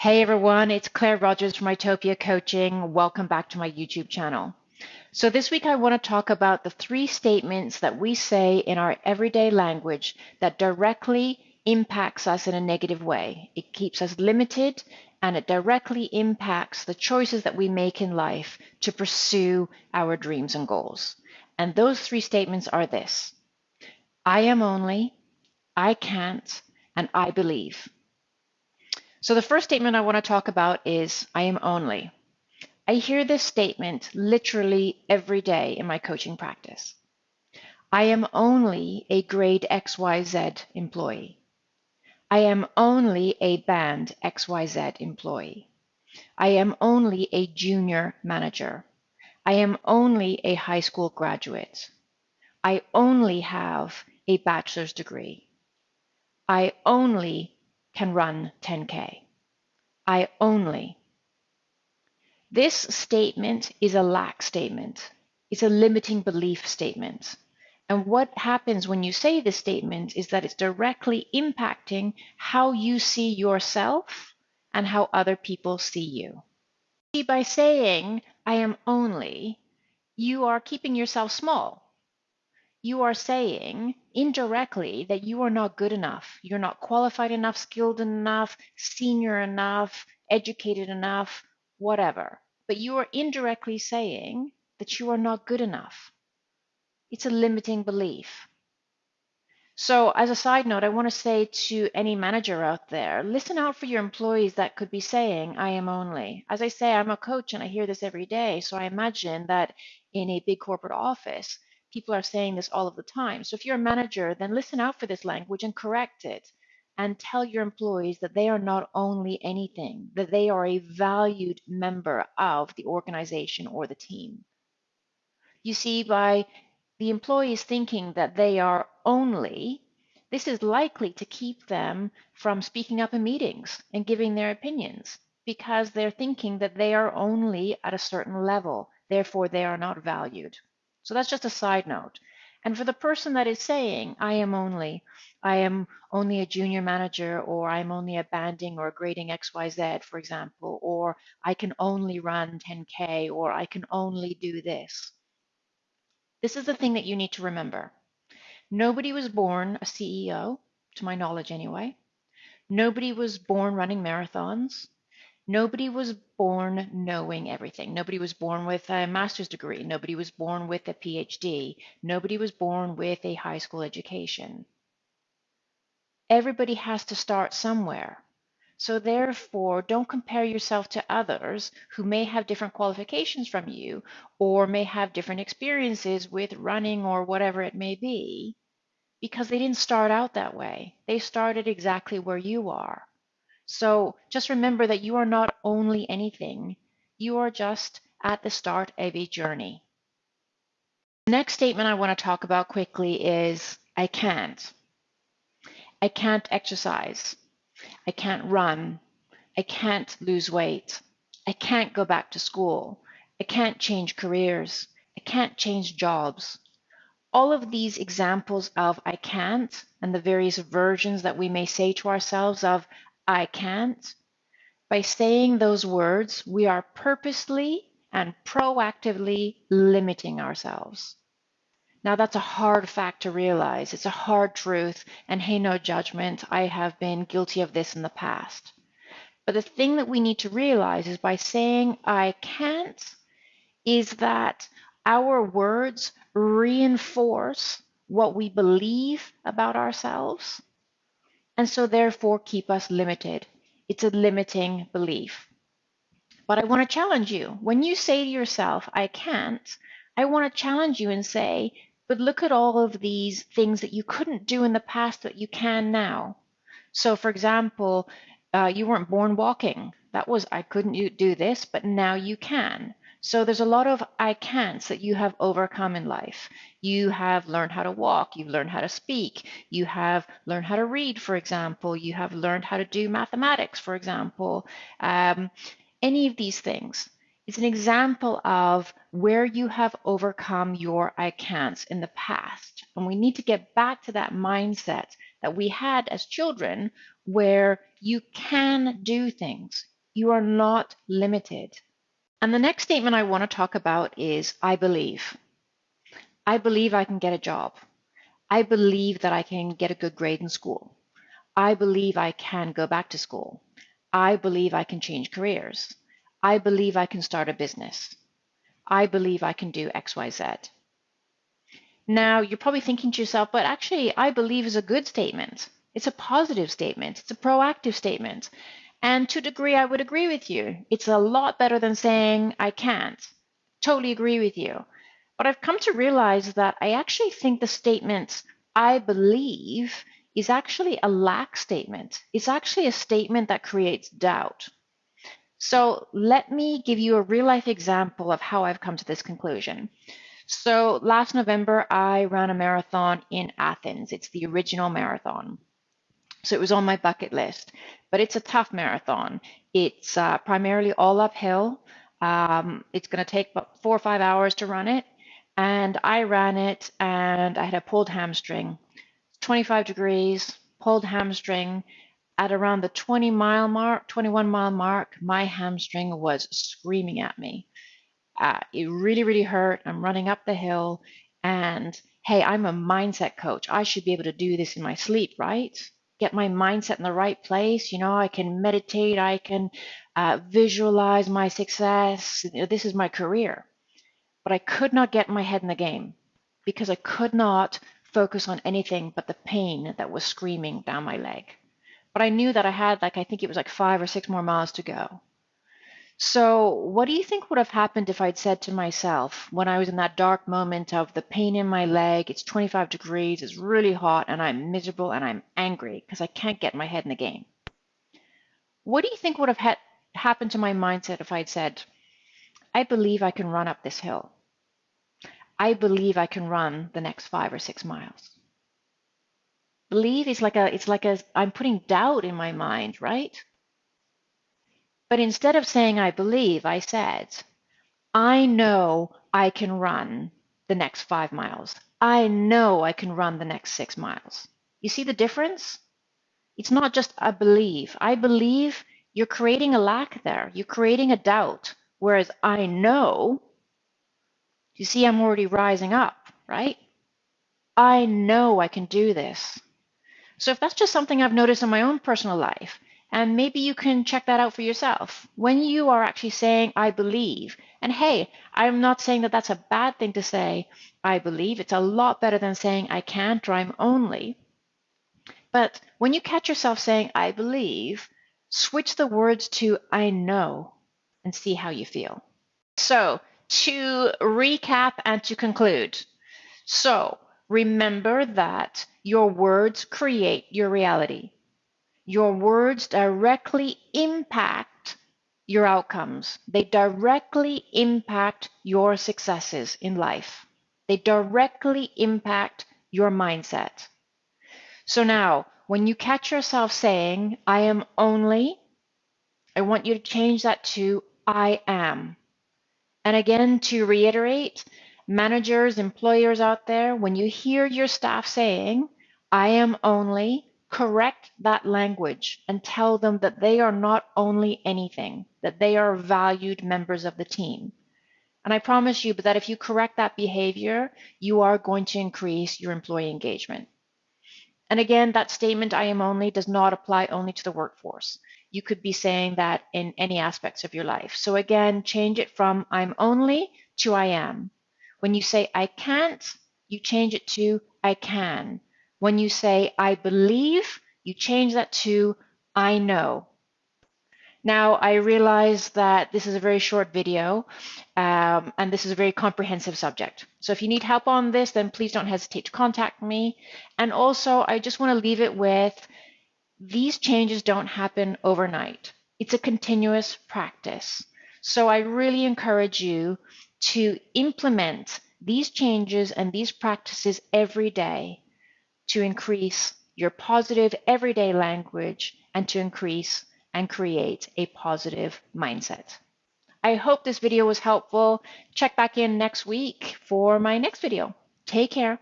Hey everyone, it's Claire Rogers from Itopia Coaching. Welcome back to my YouTube channel. So this week I want to talk about the three statements that we say in our everyday language that directly impacts us in a negative way. It keeps us limited and it directly impacts the choices that we make in life to pursue our dreams and goals. And those three statements are this. I am only, I can't, and I believe. So the first statement I want to talk about is I am only. I hear this statement literally every day in my coaching practice. I am only a grade XYZ employee. I am only a band XYZ employee. I am only a junior manager. I am only a high school graduate. I only have a bachelor's degree. I only can run 10K. I only. This statement is a lack statement. It's a limiting belief statement. And what happens when you say this statement is that it's directly impacting how you see yourself and how other people see you. See, by saying, I am only, you are keeping yourself small you are saying indirectly that you are not good enough. You're not qualified enough, skilled enough, senior enough, educated enough, whatever. But you are indirectly saying that you are not good enough. It's a limiting belief. So, as a side note, I want to say to any manager out there listen out for your employees that could be saying, I am only. As I say, I'm a coach and I hear this every day. So, I imagine that in a big corporate office, people are saying this all of the time. So if you're a manager, then listen out for this language and correct it and tell your employees that they are not only anything, that they are a valued member of the organization or the team. You see, by the employees thinking that they are only, this is likely to keep them from speaking up in meetings and giving their opinions because they're thinking that they are only at a certain level, therefore they are not valued. So that's just a side note. And for the person that is saying, I am only, I am only a junior manager, or I'm only a banding or a grading XYZ, for example, or I can only run 10K, or I can only do this. This is the thing that you need to remember. Nobody was born a CEO, to my knowledge anyway. Nobody was born running marathons. Nobody was born knowing everything. Nobody was born with a master's degree. Nobody was born with a PhD. Nobody was born with a high school education. Everybody has to start somewhere. So therefore, don't compare yourself to others who may have different qualifications from you or may have different experiences with running or whatever it may be because they didn't start out that way. They started exactly where you are. So just remember that you are not only anything, you are just at the start of a journey. The next statement I want to talk about quickly is I can't. I can't exercise. I can't run. I can't lose weight. I can't go back to school. I can't change careers. I can't change jobs. All of these examples of I can't and the various versions that we may say to ourselves of I can't. By saying those words, we are purposely and proactively limiting ourselves. Now, that's a hard fact to realize. It's a hard truth, and hey, no judgment. I have been guilty of this in the past. But the thing that we need to realize is by saying I can't, is that our words reinforce what we believe about ourselves and so therefore keep us limited. It's a limiting belief. But I want to challenge you. When you say to yourself, I can't, I want to challenge you and say, but look at all of these things that you couldn't do in the past that you can now. So, for example, uh, you weren't born walking. That was, I couldn't do this, but now you can. So there's a lot of I can'ts that you have overcome in life. You have learned how to walk, you've learned how to speak, you have learned how to read, for example, you have learned how to do mathematics, for example. Um, any of these things. It's an example of where you have overcome your I can'ts in the past. And we need to get back to that mindset that we had as children where you can do things. You are not limited. And the next statement I want to talk about is I believe. I believe I can get a job. I believe that I can get a good grade in school. I believe I can go back to school. I believe I can change careers. I believe I can start a business. I believe I can do XYZ. Now, you're probably thinking to yourself, but actually, I believe is a good statement. It's a positive statement. It's a proactive statement. And to a degree, I would agree with you. It's a lot better than saying, I can't. Totally agree with you. But I've come to realize that I actually think the statement, I believe, is actually a lack statement. It's actually a statement that creates doubt. So let me give you a real life example of how I've come to this conclusion. So last November, I ran a marathon in Athens. It's the original marathon. So it was on my bucket list, but it's a tough marathon. It's uh, primarily all uphill. Um, it's going to take about four or five hours to run it. And I ran it and I had a pulled hamstring, 25 degrees, pulled hamstring, at around the 20 mile mark, 21 mile mark, my hamstring was screaming at me. Uh, it really, really hurt. I'm running up the hill, and hey, I'm a mindset coach. I should be able to do this in my sleep, right? Get my mindset in the right place. You know, I can meditate, I can uh, visualize my success. This is my career. But I could not get my head in the game because I could not focus on anything but the pain that was screaming down my leg. But I knew that I had like, I think it was like five or six more miles to go. So, what do you think would have happened if I'd said to myself when I was in that dark moment of the pain in my leg, it's 25 degrees, it's really hot, and I'm miserable and I'm angry because I can't get my head in the game? What do you think would have ha- happened to my mindset if I'd said, I believe I can run up this hill? I believe I can run the next five or six miles believe is like a it's like a i'm putting doubt in my mind right but instead of saying i believe i said i know i can run the next five miles. I know i can run the next six miles. You see the difference? It's not just a believe i believe you're creating a lack there. You're creating a doubt. Whereas i know you see i'm already rising up right? I know i can do this. So if that's just something I've noticed in my own personal life, and maybe you can check that out for yourself. When you are actually saying, I believe, and hey, I'm not saying that that's a bad thing to say, I believe. It's a lot better than saying, I can't or I'm only. But when you catch yourself saying, I believe, switch the words to, I know, and see how you feel. So to recap and to conclude. So remember that your words create your reality. Your words directly impact your outcomes. They directly impact your successes in life. They directly impact your mindset. So now, when you catch yourself saying, I am only, I want you to change that to I am. And again, to reiterate, managers, employers out there, when you hear your staff saying, I am only, correct that language and tell them that they are not only anything, that they are valued members of the team. And I promise you that if you correct that behavior, you are going to increase your employee engagement. And again, that statement, I am only, does not apply only to the workforce. You could be saying that in any aspects of your life. So again, change it from I'm only to I am. When you say I can't, you change it to I can. When you say I believe, you change that to I know. Now, I realize that this is a very short video um, and this is a very comprehensive subject. So if you need help on this, then please don't hesitate to contact me. And also, I just want to leave it with these changes don't happen overnight. It's a continuous practice. So I really encourage you to implement these changes and these practices every day to increase your positive everyday language and to increase and create a positive mindset. I hope this video was helpful. Check back in next week for my next video. Take care.